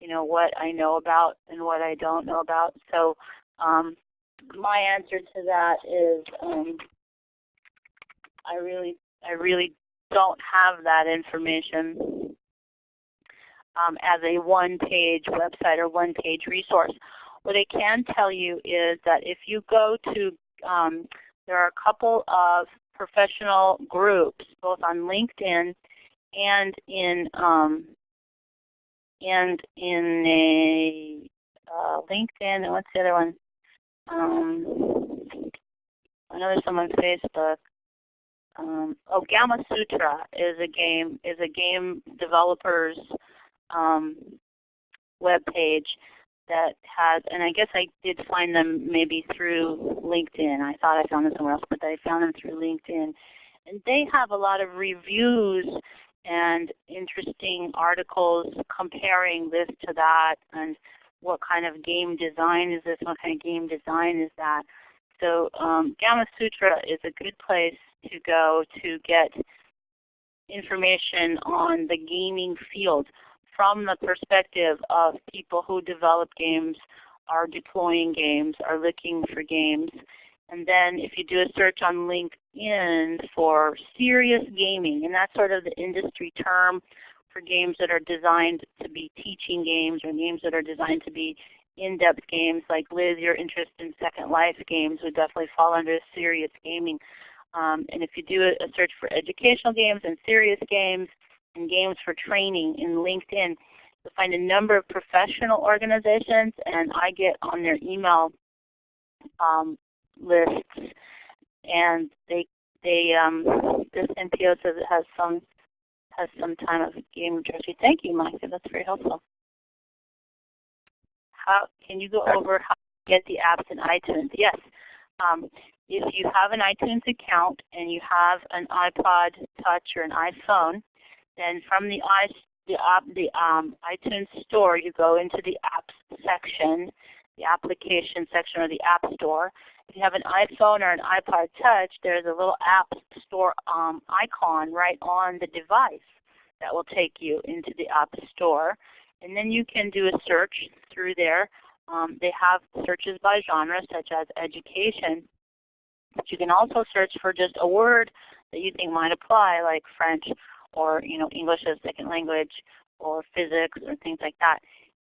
you know, what I know about and what I don't know about. So, um, my answer to that is um, I really I really don't have that information um, as a one-page website or one-page resource. What I can tell you is that if you go to, um, there are a couple of professional groups, both on LinkedIn and in um, and in a uh, LinkedIn and what's the other one? Um, I know there's some on Facebook. Um, oh, Gamma Sutra is a game is a game developer's um, web page that has, and I guess I did find them maybe through LinkedIn. I thought I found them somewhere else, but I found them through LinkedIn. And they have a lot of reviews and interesting articles comparing this to that and what kind of game design is this, what kind of game design is that. So um, Gamma Sutra is a good place to go to get information on the gaming field from the perspective of people who develop games, are deploying games, are looking for games. And then if you do a search on LinkedIn for serious gaming, and that's sort of the industry term for games that are designed to be teaching games or games that are designed to be in-depth games like Liz, your interest in Second Life games would definitely fall under serious gaming. Um, and if you do a, a search for educational games and serious games and games for training in LinkedIn, you'll find a number of professional organizations and I get on their email um, lists and they they um, this NPO says it has some has some time of game literacy. Thank you, Micah. That's very helpful. How can you go over how to get the apps in iTunes? Yes. Um, if you have an iTunes account and you have an iPod Touch or an iPhone, then from the, the, the um, iTunes store, you go into the apps section, the application section or the app store. If you have an iPhone or an iPod Touch, there's a little app store um, icon right on the device that will take you into the app store. And then you can do a search through there. Um, they have searches by genre such as education. But you can also search for just a word that you think might apply, like French or you know English as a second language or physics or things like that.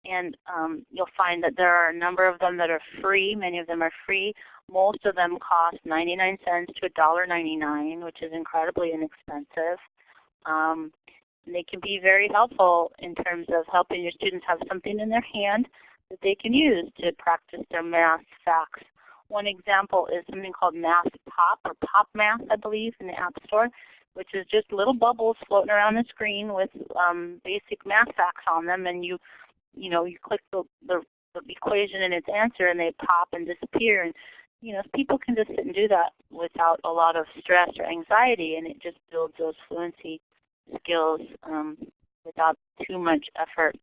And um, you'll find that there are a number of them that are free. Many of them are free. Most of them cost 99 cents to $1.99, which is incredibly inexpensive. Um, they can be very helpful in terms of helping your students have something in their hand that they can use to practice their math facts one example is something called Math Pop or Pop Math, I believe, in the App Store, which is just little bubbles floating around the screen with um, basic math facts on them, and you, you know, you click the, the, the equation and its answer, and they pop and disappear. And you know, people can just sit and do that without a lot of stress or anxiety, and it just builds those fluency skills um, without too much effort.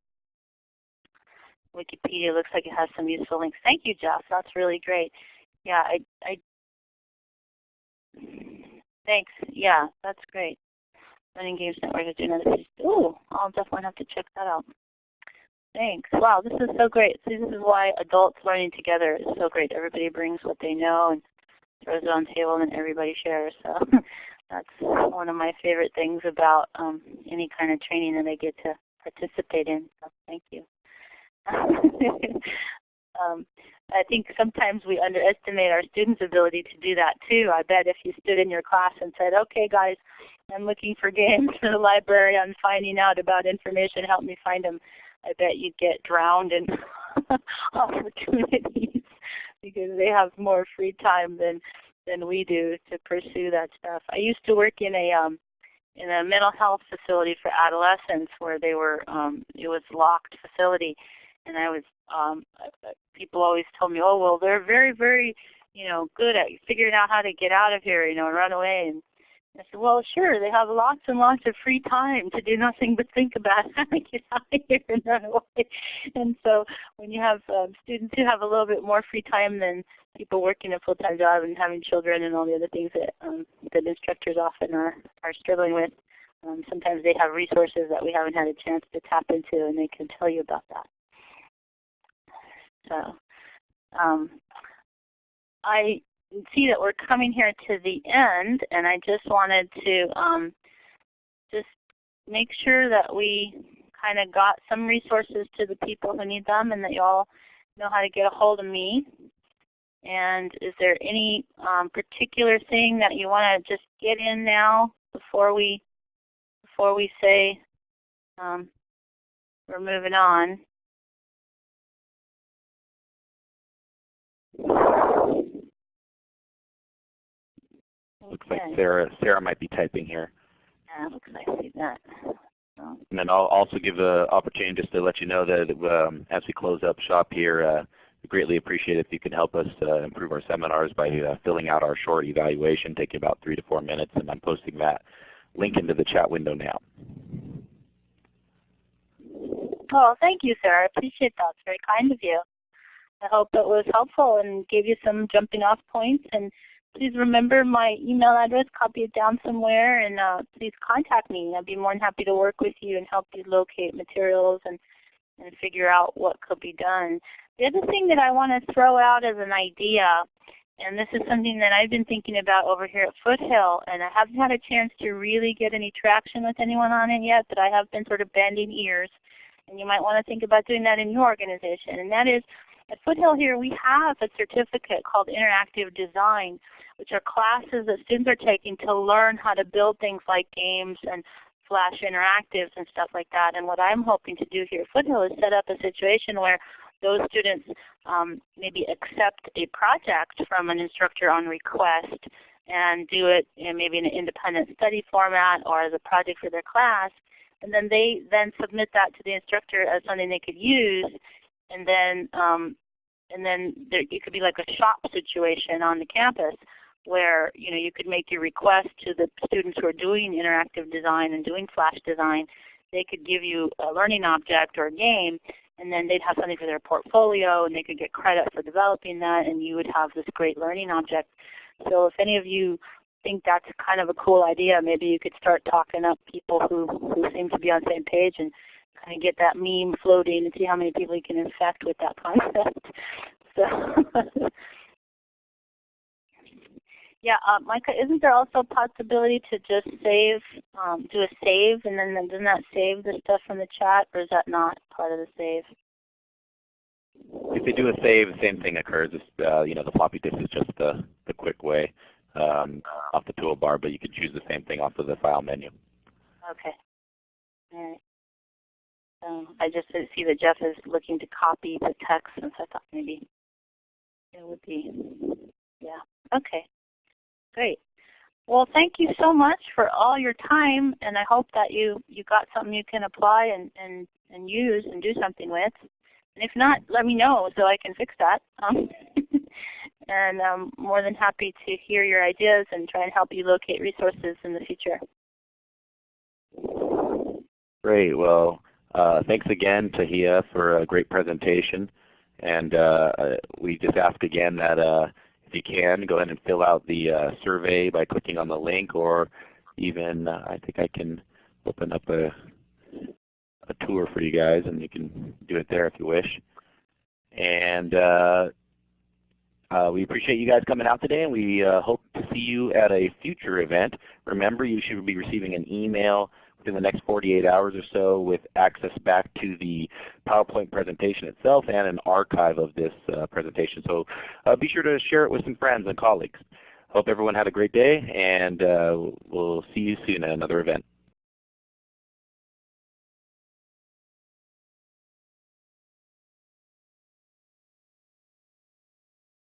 Wikipedia looks like it has some useful links. Thank you, Jeff. That's really great. Yeah, I, I thanks. Yeah, that's great. Learning Games Network is. Ooh, I'll definitely have to check that out. Thanks. Wow, this is so great. See, this is why adults learning together is so great. Everybody brings what they know and throws it on the table and everybody shares. So that's one of my favorite things about um, any kind of training that I get to participate in. So thank you. um, I think sometimes we underestimate our students' ability to do that too. I bet if you stood in your class and said, okay guys, I'm looking for games in the library, I'm finding out about information, help me find them, I bet you'd get drowned in opportunities because they have more free time than than we do to pursue that stuff. I used to work in a um, in a mental health facility for adolescents where they were um, it was locked facility and I was um, people always told me, oh well, they're very very you know good at figuring out how to get out of here, you know, and run away. And I said, well, sure, they have lots and lots of free time to do nothing but think about how to get out of here and run away. And so when you have um, students who have a little bit more free time than people working a full-time job and having children and all the other things that um, that instructors often are, are struggling with, um, sometimes they have resources that we haven't had a chance to tap into and they can tell you about that. So um, I see that we're coming here to the end, and I just wanted to um, just make sure that we kind of got some resources to the people who need them and that you all know how to get a hold of me. And is there any um, particular thing that you want to just get in now before we before we say um, we're moving on? Looks like Sarah Sarah might be typing here. Yeah, looks like I see that. So. And then I'll also give the opportunity just to let you know that um, as we close up shop here, uh, we greatly appreciate if you can help us uh, improve our seminars by uh, filling out our short evaluation, taking about three to four minutes, and I'm posting that link into the chat window now. Oh, thank you, Sarah. I appreciate that. It's very kind of you. I hope it was helpful and gave you some jumping off points. And please remember my email address, copy it down somewhere, and uh, please contact me. I'd be more than happy to work with you and help you locate materials and, and figure out what could be done. The other thing that I want to throw out as an idea, and this is something that I've been thinking about over here at Foothill, and I haven't had a chance to really get any traction with anyone on it yet, but I have been sort of bending ears. And you might want to think about doing that in your organization, and that is at Foothill here, we have a certificate called Interactive Design, which are classes that students are taking to learn how to build things like games and Flash interactives and stuff like that. And what I'm hoping to do here at Foothill is set up a situation where those students um, maybe accept a project from an instructor on request and do it in maybe in an independent study format or as a project for their class. And then they then submit that to the instructor as something they could use and then um, and then there, it could be like a shop situation on the campus where you know you could make your request to the students who are doing interactive design and doing flash design. They could give you a learning object or a game, and then they'd have something for their portfolio, and they could get credit for developing that, and you would have this great learning object. So if any of you think that's kind of a cool idea, maybe you could start talking up people who, who seem to be on the same page and kind of get that meme floating and see how many people you can infect with that concept. So yeah, uh, Micah, isn't there also a possibility to just save, um, do a save, and then doesn't that save the stuff from the chat, or is that not part of the save? If you do a save, the same thing occurs. Uh, you know, the floppy disk is just the, the quick way um, off the toolbar, but you can choose the same thing off of the file menu. Okay. All right. Um, I just didn't see that Jeff is looking to copy the text, and so I thought maybe it would be, yeah. Okay, great. Well, thank you so much for all your time, and I hope that you, you got something you can apply and, and, and use and do something with. And if not, let me know so I can fix that. Um, and I'm more than happy to hear your ideas and try and help you locate resources in the future. Great. Well, uh, thanks again, Tahia, for a great presentation. And uh, uh, we just ask again that uh, if you can, go ahead and fill out the uh, survey by clicking on the link or even uh, I think I can open up a, a tour for you guys and you can do it there if you wish. And uh, we appreciate you guys coming out today and we uh, hope to see you at a future event. Remember you should be receiving an email within the next 48 hours or so with access back to the PowerPoint presentation itself and an archive of this uh, presentation. So uh, be sure to share it with some friends and colleagues. Hope everyone had a great day and uh, we'll see you soon at another event.